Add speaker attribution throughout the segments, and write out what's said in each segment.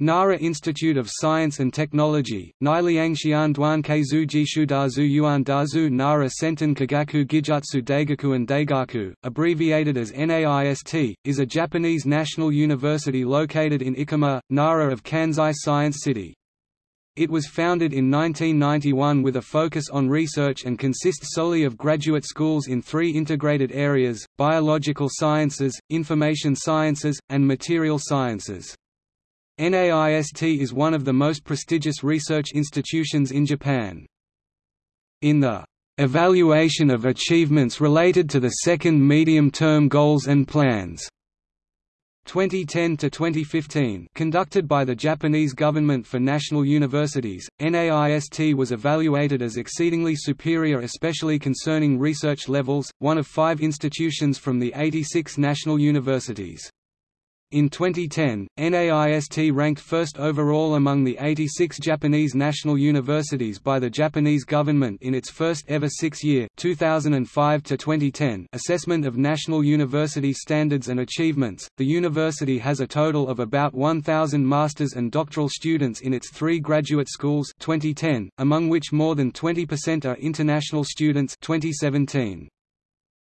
Speaker 1: Nara Institute of Science and Technology, Niliangxian Duan Keizu Jishu Dazu Yuan Dazu Nara Sentan Kagaku Gijutsu Daigaku and Daigaku, abbreviated as NAIST, is a Japanese national university located in Ikoma, Nara of Kansai Science City. It was founded in 1991 with a focus on research and consists solely of graduate schools in three integrated areas, biological sciences, information sciences, and material sciences. NAIST is one of the most prestigious research institutions in Japan. In the evaluation of achievements related to the second medium-term goals and plans 2010 to 2015 conducted by the Japanese government for national universities, NAIST was evaluated as exceedingly superior especially concerning research levels, one of five institutions from the 86 national universities. In 2010, NAIST ranked first overall among the 86 Japanese national universities by the Japanese government in its first ever six-year assessment of national university standards and achievements. The university has a total of about 1,000 master's and doctoral students in its three graduate schools 2010, among which more than 20% are international students 2017.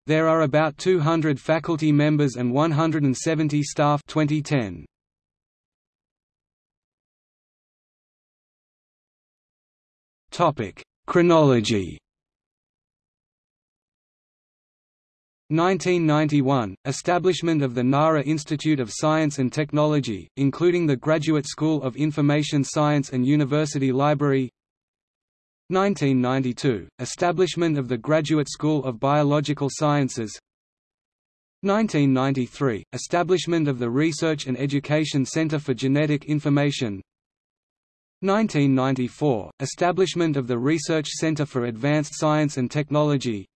Speaker 1: There are about 200 faculty members and 170 staff. 2010. Topic: Chronology. 1991 – Establishment of the Nara Institute of Science and Technology, including the Graduate School of Information Science and University Library 1992 – Establishment of the Graduate School of Biological Sciences. 1993 – Establishment of the Research and Education Center for Genetic Information. 1994 – Establishment of the Research Center for Advanced Science and Technology.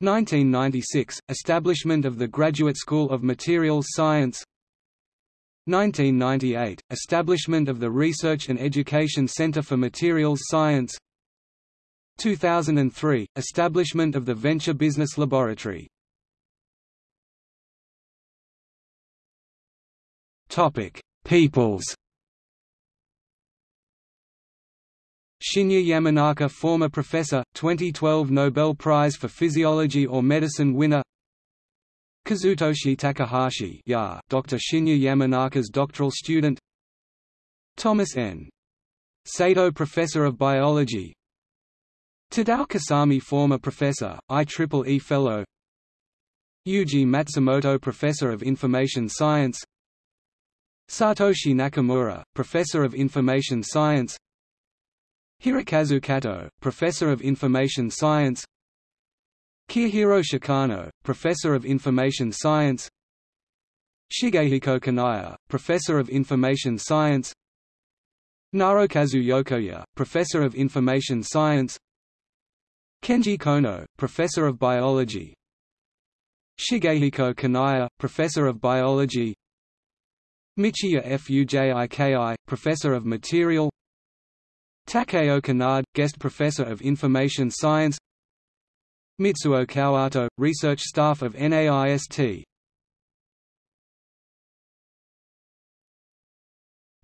Speaker 1: 1996 – Establishment of the Graduate School of Materials Science 1998 – Establishment of the Research and Education Center for Materials Science. 2003 – Establishment of the Venture Business Laboratory. Peoples. Shinya Yamanaka former professor, 2012 Nobel Prize for Physiology or Medicine winner Kazutoshi Takahashi yeah, Dr. Shinya Yamanaka's doctoral student. Thomas N. Sato Professor of Biology. Tadao Kasami Former Professor, IEEE Fellow. Yuji Matsumoto Professor of Information Science. Satoshi Nakamura, Professor of Information Science. Hirokazu Kato, Professor of Information Science Kiyohiro Shikano, Professor of Information Science. Shigehiko Kanaya, Professor of Information Science. Naokazu Yokoya, Professor of Information Science. Kenji Kono, Professor of Biology. Shigehiko Kanaya, Professor of Biology. Michiya Fujiki, Professor of Material. Takeo Kanade, Guest Professor of Information Science Mitsuo Kawato, Research Staff of NAIST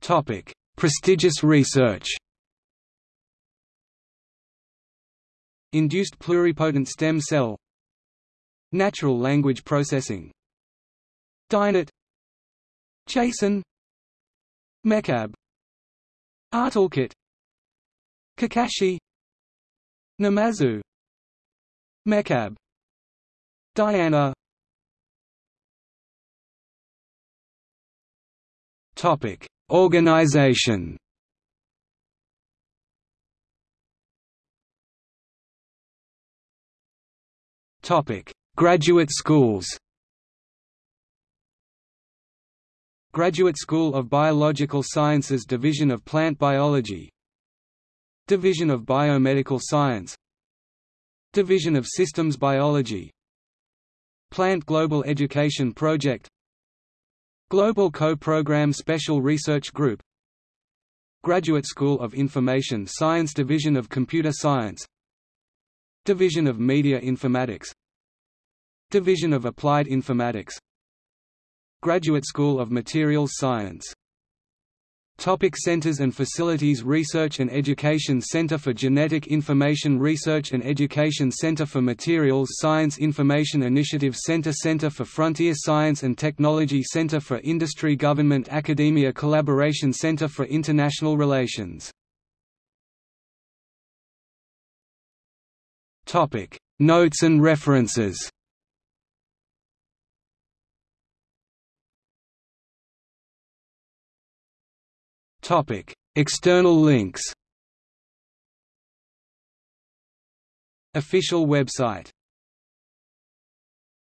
Speaker 1: Topic: Prestigious research. Induced pluripotent stem cell. Natural language processing. DINET Chasen MECAB ARToolkit Kakashi. Namazu Mecab Diana. Topic. Organization. Topic. Graduate schools. Graduate School of Biological Sciences Division of Plant Biology. Division of Biomedical Science Division of Systems Biology. Plant Global Education Project. Global Co-Program Special Research Group. Graduate School of Information Science Division of Computer Science. Division of Media Informatics. Division of Applied Informatics. Graduate School of Materials Science Topic Centers and Facilities Research and Education Center for Genetic Information Research and Education Center for Materials Science Information Initiative Center Center for Frontier Science and Technology Center for Industry Government Academia Collaboration Center for International Relations. Notes and references External links. Official website